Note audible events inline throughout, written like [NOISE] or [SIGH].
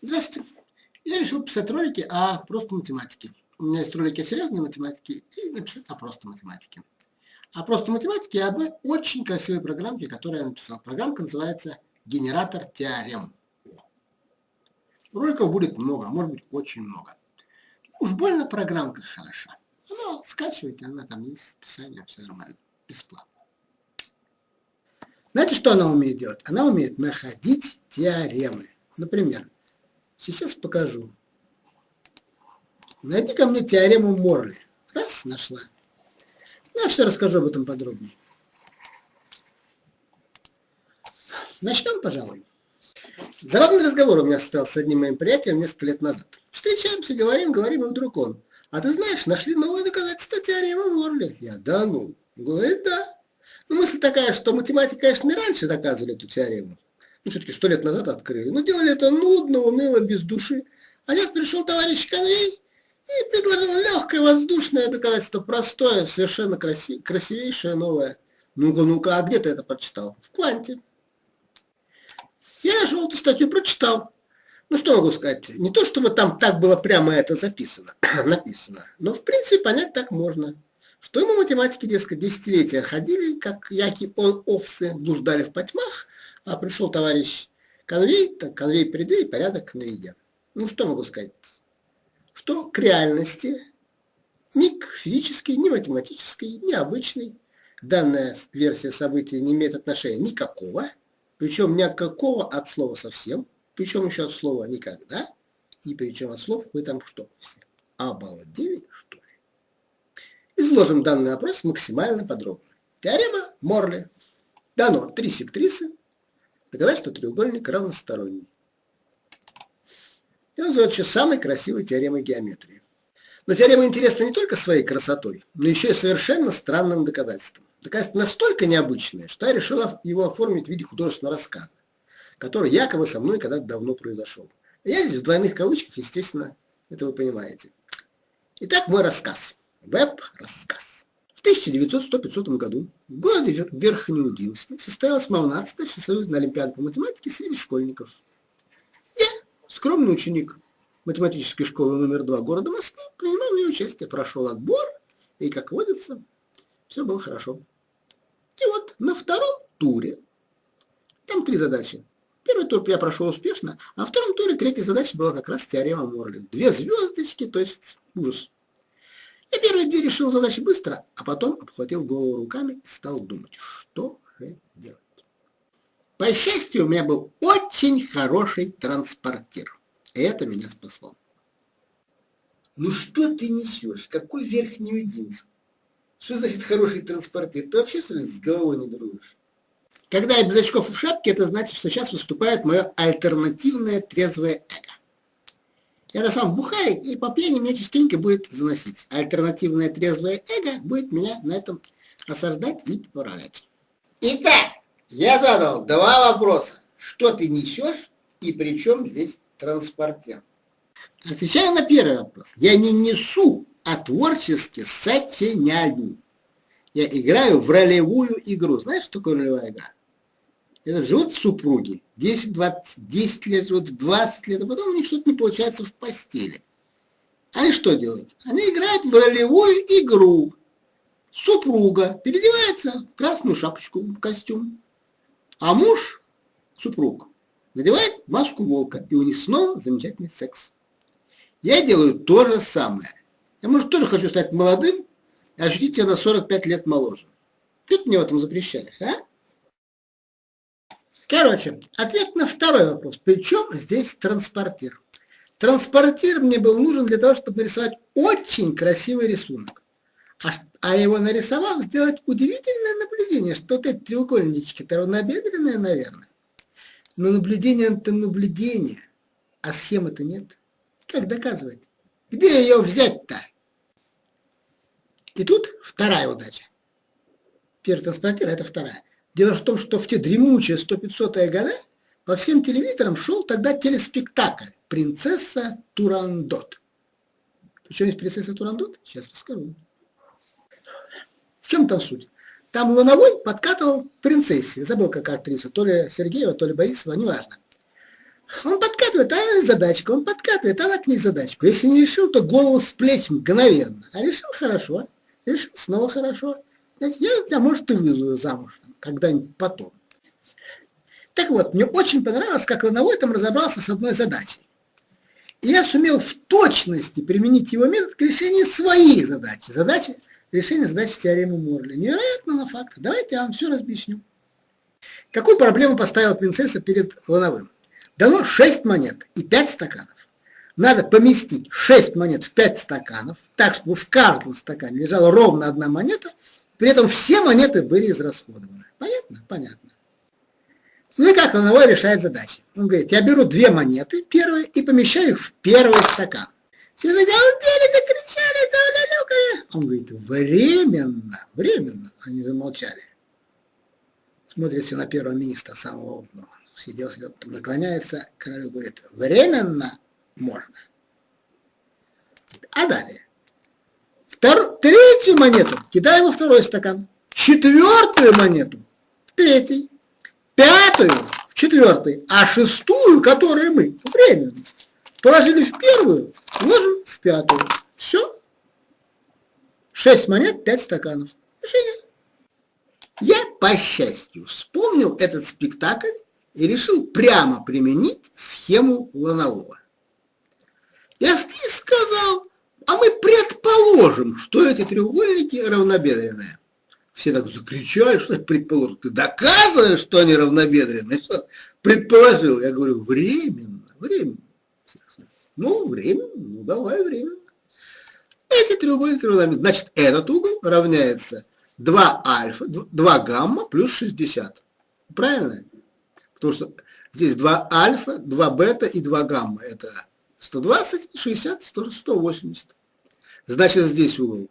Здравствуйте. Я решил писать ролики о просто математике. У меня есть ролики о серьезной математике и написать о просто математике. О просто математике об очень красивой программке, которую я написал. Программка называется «Генератор теорем». Роликов будет много, а может быть очень много. Уж больно программка хороша. Она скачивайте, она там есть, описание, все нормально, бесплатно. Знаете, что она умеет делать? Она умеет находить теоремы. Например, Сейчас покажу. Найди ко мне теорему Морли. Раз, нашла. Ну, я все расскажу об этом подробнее. Начнем, пожалуй. Забавный разговор у меня состоялся с одним моим приятелем несколько лет назад. Встречаемся, говорим, говорим, и вдруг он. А ты знаешь, нашли новое доказательство теоремы Морли. Я, да ну. Говорит, да. Ну, мысль такая, что математики, конечно, не раньше доказывали эту теорему ну, все-таки сто лет назад открыли. Но делали это нудно, уныло, без души. А сейчас пришел товарищ Конвей и предложил легкое, воздушное доказательство, простое, совершенно красив, красивейшее, новое. Ну-ка, ну-ка, а где ты это прочитал? В Кванте. Я нашел эту статью, прочитал. Ну, что могу сказать? Не то, чтобы там так было прямо это записано, [CLEARS THROAT] написано, но, в принципе, понять так можно. Что ему математики, дескать, десятилетия ходили, как яки он овцы, блуждали в потьмах, а пришел товарищ конвей, так конвей приды и порядок на еде. Ну, что могу сказать? Что к реальности ни к физической, ни математической, ни обычной данная версия событий не имеет отношения никакого, причем никакого от слова совсем, причем еще от слова никогда, и причем от слов вы там что, все обалдели, что ли? Изложим данный вопрос максимально подробно. Теорема Морли. Дано три сектрисы, доказать, что треугольник равносторонний. И он называется самой красивой теоремой геометрии. Но теорема интересна не только своей красотой, но еще и совершенно странным доказательством. Доказательство настолько необычное, что я решила его оформить в виде художественного рассказа, который якобы со мной когда-то давно произошел. Я здесь в двойных кавычках, естественно, это вы понимаете. Итак, мой рассказ. Веб-рассказ. В 1900-500 году в городе Верхнеудинске состоялась 18-я всесоюзная олимпиада по математике среди школьников. Я, скромный ученик математической школы номер 2 города Москвы, принимал в ней участие, прошел отбор, и, как водится, все было хорошо. И вот на втором туре, там три задачи. Первый тур я прошел успешно, а во втором туре третья задача была как раз теорема Морли. Две звездочки, то есть ужас. Я первые две решил задачи быстро, а потом обхватил голову руками и стал думать, что же делать. По счастью, у меня был очень хороший транспортир. И это меня спасло. Ну что ты несешь? Какой верхний Удинск? Что значит хороший транспортир? Ты вообще, что ли, с головой не дружишь? Когда я без очков и в шапке, это значит, что сейчас выступает мое альтернативное трезвое эго. Я на самом бухаре, и по пьяни меня частенько будет заносить. Альтернативное трезвое эго будет меня на этом осаждать и поправлять. Итак, я задал два вопроса. Что ты несешь и при чем здесь транспортер? Отвечаю на первый вопрос. Я не несу, а творчески сочиняю. Я играю в ролевую игру. Знаешь, что такое ролевая игра? Это живут супруги, 10, 20, 10 лет живут, 20 лет, а потом у них что-то не получается в постели. Они что делают? Они играют в ролевую игру. Супруга переодевается в красную шапочку, в костюм, а муж, супруг, надевает маску волка, и у них снова замечательный секс. Я делаю то же самое. Я, может, тоже хочу стать молодым и ощутить себя на 45 лет моложе. Ты мне в этом запрещаешь, а? Короче, ответ на второй вопрос. Причем здесь транспортир? Транспортир мне был нужен для того, чтобы нарисовать очень красивый рисунок. А, а его нарисовав, сделать удивительное наблюдение, что вот эти треугольнички-то равнобедренные, наверное. Но наблюдение это наблюдение, а схемы-то нет. Как доказывать? Где ее взять-то? И тут вторая удача. Первый транспортир – это вторая. Дело в том, что в те дремучие 100-500 годы по всем телевизорам шел тогда телеспектакль «Принцесса Турандот». Причем есть принцесса Турандот? Сейчас расскажу. В чем там суть? Там Луновой подкатывал принцессе, забыл как актриса, то ли Сергеева, то ли Борисова, неважно. Он подкатывает, а задачку, он подкатывает, она к ней задачку. Если не решил, то голову с плеч мгновенно. А решил хорошо, решил снова хорошо. Значит, я тебя, может, и вызову замуж когда-нибудь потом. Так вот, мне очень понравилось, как Лановой там разобрался с одной задачей. И я сумел в точности применить его метод к решению своей задачи. Задачи решения задачи теоремы Морли. Невероятно на факт. Давайте я вам все разъясню. Какую проблему поставила принцесса перед Лановым? Дано 6 монет и 5 стаканов. Надо поместить 6 монет в 5 стаканов, так, чтобы в каждом стакане лежала ровно одна монета, при этом все монеты были израсходованы. Понятно? Понятно. Ну и как Лановой решает задачи? Он говорит, я беру две монеты, первые, и помещаю их в первый стакан. Все загалдели, закричали, завалялюкали. Он говорит, временно, временно. Они замолчали. Смотрится на первого министра, самого умного. Сидел, сидел, потом наклоняется, королю говорит, временно можно. А далее. Втор... Третью монету кидаем во второй стакан. Четвертую монету в третий пятую в четвертый, а шестую, которую мы временно положили в первую, ложим в пятую. Все. Шесть монет, пять стаканов. Решение. Я, по счастью, вспомнил этот спектакль и решил прямо применить схему Ланового. Я сказал, а мы предположим, что эти треугольники равнобедренные. Все так закричали, что предположил. Ты доказываешь, что они равнобедренные? Что предположил? Я говорю, временно, временно. Ну, временно, ну давай временно. Эти треугольники равнобедренные. Значит, этот угол равняется 2 альфа, 2 гамма плюс 60. Правильно? Потому что здесь 2 альфа, 2 бета и 2 гамма. Это 120, 60, 180. Значит, здесь угол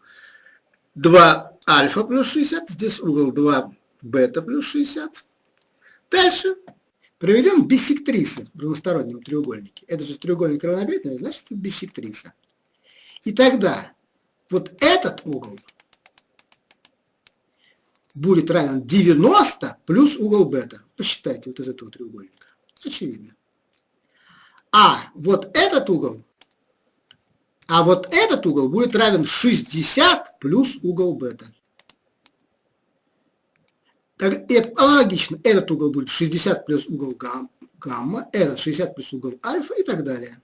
2 альфа плюс 60, здесь угол 2 бета плюс 60. Дальше проведем биссектрисы в равностороннем треугольнике. Это же треугольник равнобедренный, значит это биссектриса. И тогда вот этот угол будет равен 90 плюс угол бета. Посчитайте вот из этого треугольника. Очевидно. А вот этот угол а вот этот угол будет равен 60 плюс угол бета. Как, и аналогично, этот угол будет 60 плюс угол гамма, этот 60 плюс угол альфа и так далее.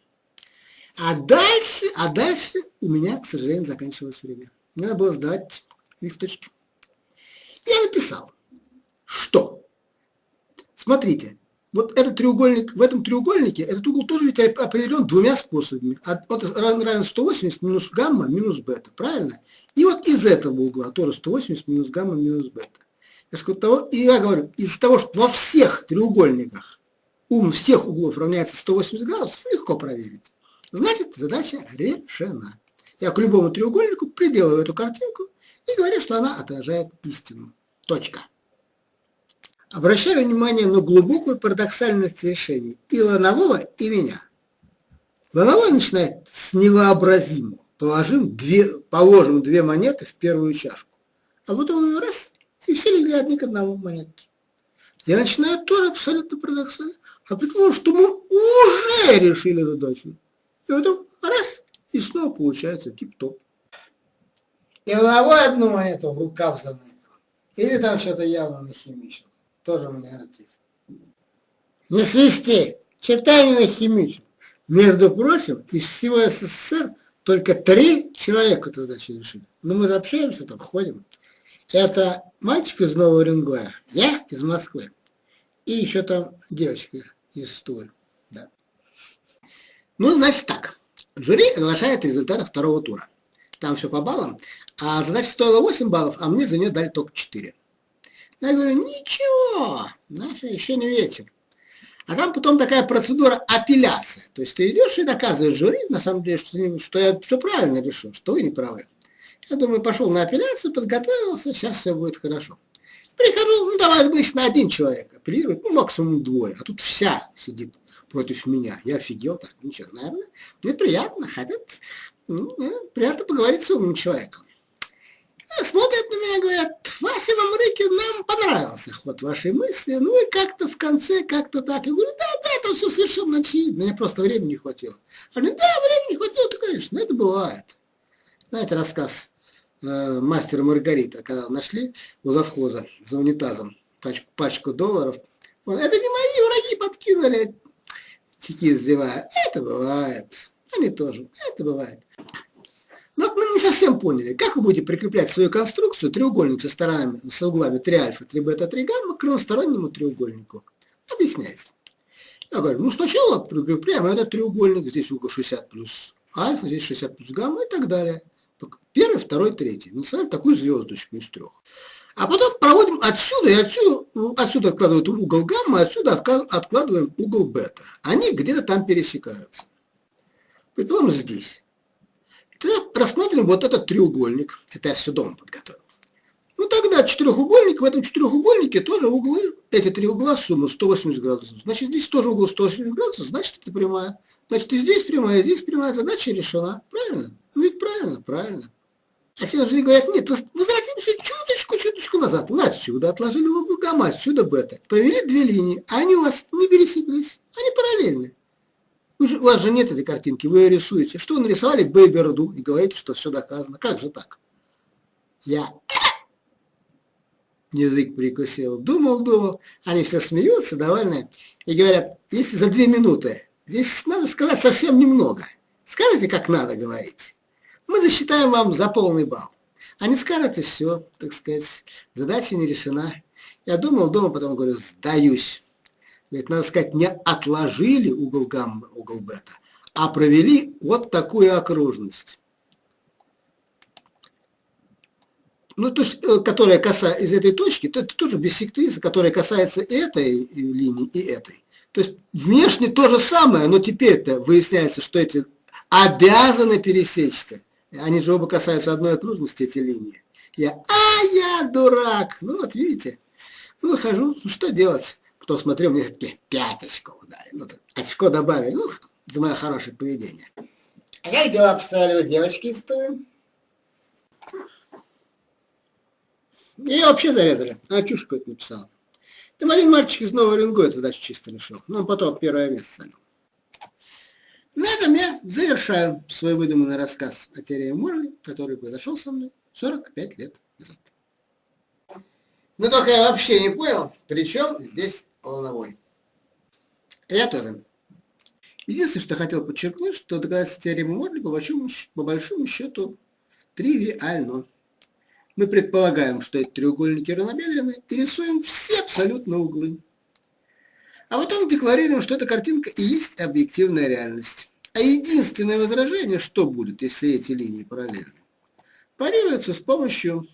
А дальше, а дальше у меня, к сожалению, заканчивалось время. Мне надо было сдать листочки. Я написал, что, смотрите, вот этот треугольник, в этом треугольнике, этот угол тоже ведь определен двумя способами. Вот равен 180 минус гамма минус бета, правильно? И вот из этого угла тоже 180 минус гамма минус бета. И я говорю, из-за того, что во всех треугольниках ум всех углов равняется 180 градусов, легко проверить. Значит, задача решена. Я к любому треугольнику приделываю эту картинку и говорю, что она отражает истину. Точка. Обращаю внимание на глубокую парадоксальность решений и Ланового, и меня. Лановой начинает с невообразимого. Положим две, положим две монеты в первую чашку. А потом раз, и все легли одни к одному монетки. Я начинаю тоже абсолютно парадоксально. А потому что мы уже решили задачу. И потом раз, и снова получается тип-топ. И Лановой одну монету в рукав заметил. Или там что-то явно нахимичил тоже меня артист. Не свисти, читай не нахимичил. Между прочим, из всего СССР только три человека тогда решили. Но мы же общаемся там, ходим. Это мальчик из Нового Уренгоя, я из Москвы. И еще там девочка из Тулы. Да. Ну, значит так. Жюри оглашает результаты второго тура. Там все по баллам. А задача стоила 8 баллов, а мне за нее дали только 4. Я говорю, ничего, знаешь, еще не вечер. А там потом такая процедура апелляция. То есть ты идешь и доказываешь жюри, на самом деле, что, что я все правильно решил, что вы не правы. Я думаю, пошел на апелляцию, подготовился, сейчас все будет хорошо. Прихожу, ну давай обычно один человек апеллирует, ну максимум двое, а тут вся сидит против меня. Я офигел, так, ничего, наверное, мне приятно, хотят, ну, приятно поговорить с умным человеком. Смотрят на мне говорят, Вася Мамрыкин, нам понравился ход вашей мысли, ну и как-то в конце, как-то так. Я говорю, да, да, это все совершенно очевидно, мне просто времени не хватило. Они, да, времени не хватило, то, конечно, это бывает. Знаете, рассказ э, мастера Маргарита, когда нашли у завхоза за унитазом пачку, пачку долларов. Он, это не мои враги подкинули, чеки издевая. Это бывает. Они тоже. Это бывает. Не совсем поняли, как вы будете прикреплять свою конструкцию треугольник со сторонами, с углами 3 альфа, 3 бета, 3 гамма к равностороннему треугольнику. Объясняйте. Я говорю, ну сначала прикрепляем этот треугольник, здесь угол 60 плюс альфа, здесь 60 плюс гамма и так далее. Первый, второй, третий. Называем такую звездочку из трех. А потом проводим отсюда и отсюда, отсюда откладывают угол гамма, отсюда откладываем угол бета. Они где-то там пересекаются. Предположим, здесь. Тогда рассмотрим вот этот треугольник. Это я все дома подготовил. Ну тогда четырехугольник, в этом четырехугольнике тоже углы, эти три угла сумма 180 градусов. Значит, здесь тоже угол 180 градусов, значит, это прямая. Значит, и здесь прямая, и здесь прямая, задача решена. Правильно? Ну ведь правильно, правильно. А все же говорят, нет, возвратимся чуточку, чуточку назад. Вы отсюда отложили угол гамма, отсюда бета. Провели две линии, а они у вас не пересеклись, они параллельны. Же, у вас же нет этой картинки, вы ее рисуете. Что нарисовали Бейберду и говорите, что все доказано. Как же так? Я язык прикусил, думал, думал. Они все смеются, довольны. И говорят, если за две минуты, здесь надо сказать совсем немного. Скажите, как надо говорить. Мы засчитаем вам за полный балл. Они скажут, и все, так сказать, задача не решена. Я думал, думал, потом говорю, сдаюсь. Ведь, надо сказать, не отложили угол гамма, угол бета, а провели вот такую окружность. Ну, то есть, э, которая касается из этой точки, то это тоже биссектриса, которая касается этой линии и этой. То есть, внешне то же самое, но теперь-то выясняется, что эти обязаны пересечься. Они же оба касаются одной окружности, эти линии. Я, а я дурак. Ну, вот видите. Ну, выхожу, ну, что делать? Кто смотрел, мне такие пять очков дали. Ну, очко добавили. Ну, мое хорошее поведение. А как дела обстояли у девочки из Тувы? Ее вообще зарезали. Она чушь какую-то написала. Там один мальчик из Нового Рингоя задачу чисто решил. Ну, он потом первое место занял. На этом я завершаю свой выдуманный рассказ о теории Морли, который произошел со мной 45 лет назад. Но только я вообще не понял, при чем здесь волновой. Я тоже. Единственное, что хотел подчеркнуть, что доказательство теоремы Морли по большому, по большому счету тривиально. Мы предполагаем, что эти треугольники равнобедренны и рисуем все абсолютно углы. А потом декларируем, что эта картинка и есть объективная реальность. А единственное возражение, что будет, если эти линии параллельны, парируется с помощью,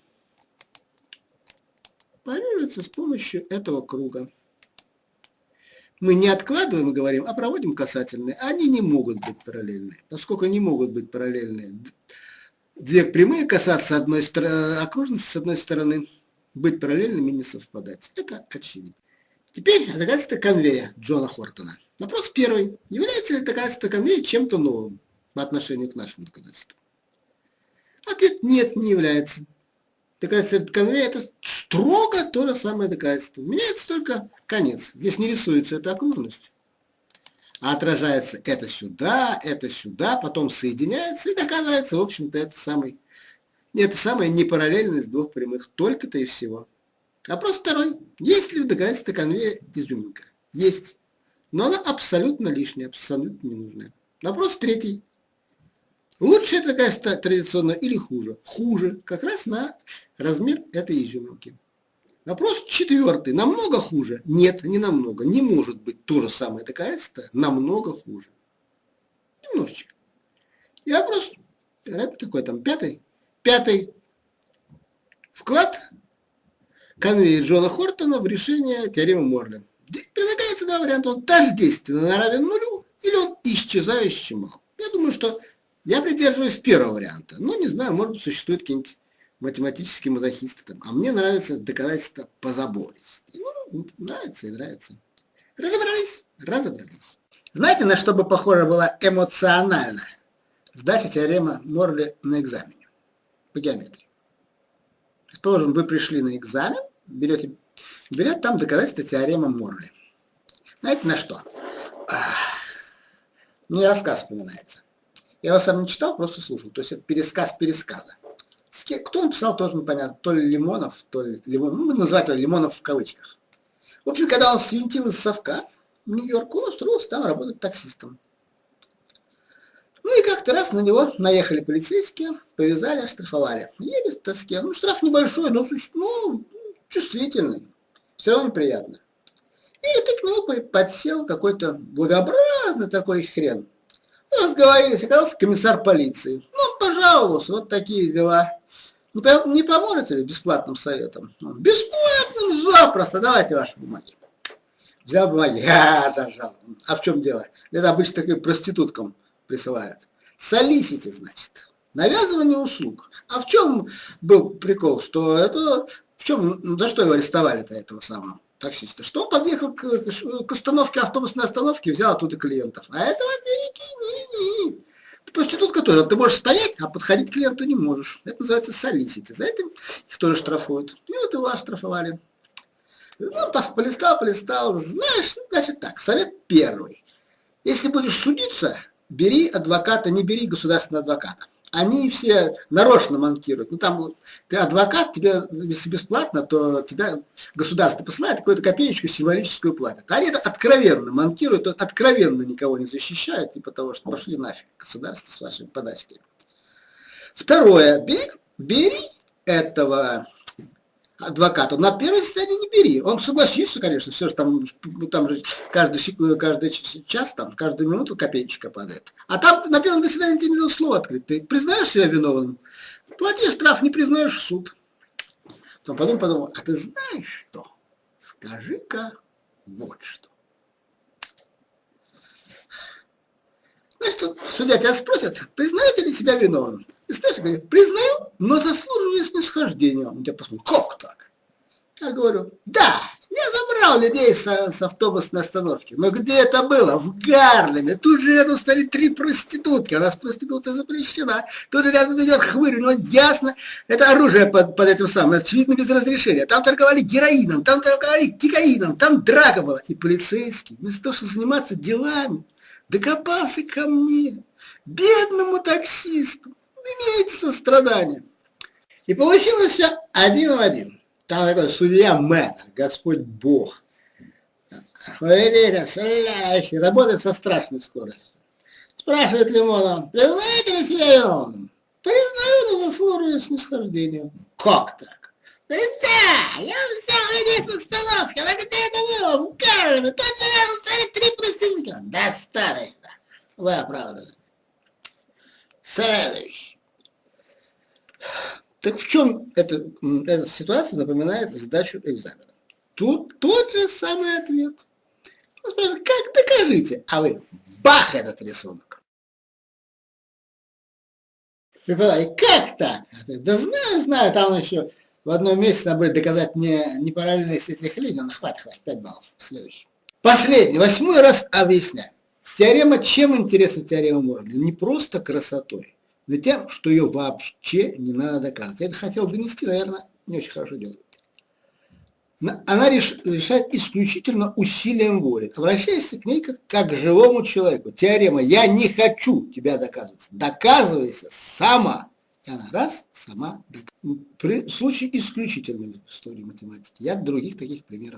парируется с помощью этого круга мы не откладываем и говорим, а проводим касательные. Они не могут быть параллельны. Поскольку не могут быть параллельны, две прямые касаться одной окружности с одной стороны, быть параллельными не совпадать. Это очевидно. Теперь доказательство конвея Джона Хортона. Вопрос первый. Является ли доказательство конвея чем-то новым по отношению к нашему доказательству? Ответ нет, не является доказательство конвейера это строго то же самое доказательство. Меняется только конец. Здесь не рисуется эта окружность. А отражается это сюда, это сюда, потом соединяется и доказывается, в общем-то, это самый, это самая непараллельность двух прямых. Только-то и всего. Вопрос второй. Есть ли в доказательстве конвейера изюминка? Есть. Но она абсолютно лишняя, абсолютно ненужная. Вопрос третий. Лучше такая традиционная или хуже? Хуже, как раз на размер этой изюминки. Вопрос четвертый. Намного хуже? Нет, не намного. Не может быть то же самое доказательство намного хуже. Немножечко. И вопрос такой там пятый. Пятый. Вклад конвейер Джона Хортона в решение теоремы Морли. Предлагается два варианта. Он тождественно равен нулю или он исчезающий мал. Я думаю, что я придерживаюсь первого варианта. Ну, не знаю, может быть, существуют какие-нибудь математические мазохисты там. А мне нравится доказательство по забористости. Ну, нравится и нравится. Разобрались? Разобрались. Знаете, на что бы похоже была эмоционально сдача теорема Морли на экзамене по геометрии? Предположим, вы пришли на экзамен, берете, берете там доказательства теоремы Морли. Знаете на что? Мне рассказ вспоминается. Я его сам не читал, просто слушал. То есть это пересказ пересказа. Кто написал, тоже непонятно. То ли Лимонов, то ли Лимон. Ну, называть его Лимонов в кавычках. В общем, когда он свинтил из совка в Нью-Йорк, он устроился там работать таксистом. Ну и как-то раз на него наехали полицейские, повязали, оштрафовали. Еле в тоске. Ну, штраф небольшой, но ну, чувствительный. Все равно приятно. И ты к нему подсел какой-то благообразный такой хрен. Ну, разговорились, оказался комиссар полиции. Ну, пожаловался, вот такие дела. Не, не поможете ли бесплатным советом? Бесплатным, запросто, давайте ваши бумаги. Взял бумаги, [LAUGHS] а, зажал. А в чем дело? Это обычно таким проституткам присылают. Солисите, значит. Навязывание услуг. А в чем был прикол, что это... В чем, за что его арестовали-то этого самого таксиста? Что он подъехал к, к остановке, автобусной остановке, взял оттуда клиентов. А это в Америке не, не. Ты проститутка тоже. Ты можешь стоять, а подходить к клиенту не можешь. Это называется солисити. За это их тоже штрафуют. И вот его оштрафовали. Ну, полистал, полистал. Знаешь, значит так, совет первый. Если будешь судиться, бери адвоката, не бери государственного адвоката. Они все нарочно монтируют. Ну там ты адвокат, тебе если бесплатно, то тебя государство посылает какую-то копеечку символическую платят. Они это откровенно монтируют, откровенно никого не защищают, типа того, что пошли нафиг государство с вашими подачками. Второе, бери, бери этого адвоката. На первое заседание не бери. Он согласится, конечно, все же там, там же каждый, каждый час, там, каждую минуту копеечка падает. А там на первом заседании тебе не дадут слово открыть. Ты признаешь себя виновным, плати штраф, не признаешь в суд. Потом подумал, подумал, а ты знаешь что? Скажи-ка вот что. Значит, судья тебя спросит, признаете ли себя виновным? И знаешь, говорит, признаю, но заслуживаю снисхождения. Он тебя посмотрит, как так? Я говорю, да, я забрал людей с, с автобусной остановки. Но где это было? В Гарлеме. Тут же рядом стали три проститутки. У нас проституция запрещена. Тут же рядом идет хмырь. Ну, ясно, это оружие под, под этим самым. Очевидно, без разрешения. Там торговали героином, там торговали кикаином, там драка была. И полицейский, вместо того, чтобы заниматься делами, докопался ко мне, бедному таксисту, имеете сострадание. И получилось все один в один. Там такой судья мэтр, Господь Бог. Фаверита, стреляющий, работает со страшной скоростью. Спрашивает Лимонова, признаете ли себя виновным? Признаю, но заслуживаю снисхождения. Как так? Да, я взял людей с остановки, а где это было? В Карлове, тот же рядом стоит три проститутки. Достаточно. Вы оправданы. Следующий. Так в чем эта, эта ситуация напоминает задачу экзамена? Тут тот же самый ответ. Он как докажите? А вы, бах, этот рисунок. Преподаватель, как так? Да знаю, знаю, там еще в одном месте надо будет доказать не, не параллельность этих линий. Ну, хватит, хватит, 5 баллов. Следующий. Последний, восьмой раз объясняю. Теорема, чем интересна теорема Морли? Не просто красотой, но тем, что ее вообще не надо доказывать. Я это хотел донести, наверное, не очень хорошо делает. Она реш, решает исключительно усилием воли. Обращайся к ней как, к живому человеку. Теорема «я не хочу тебя доказывать». Доказывайся сама. И она раз, сама доказывает. При случае исключительным в истории математики. Я других таких примеров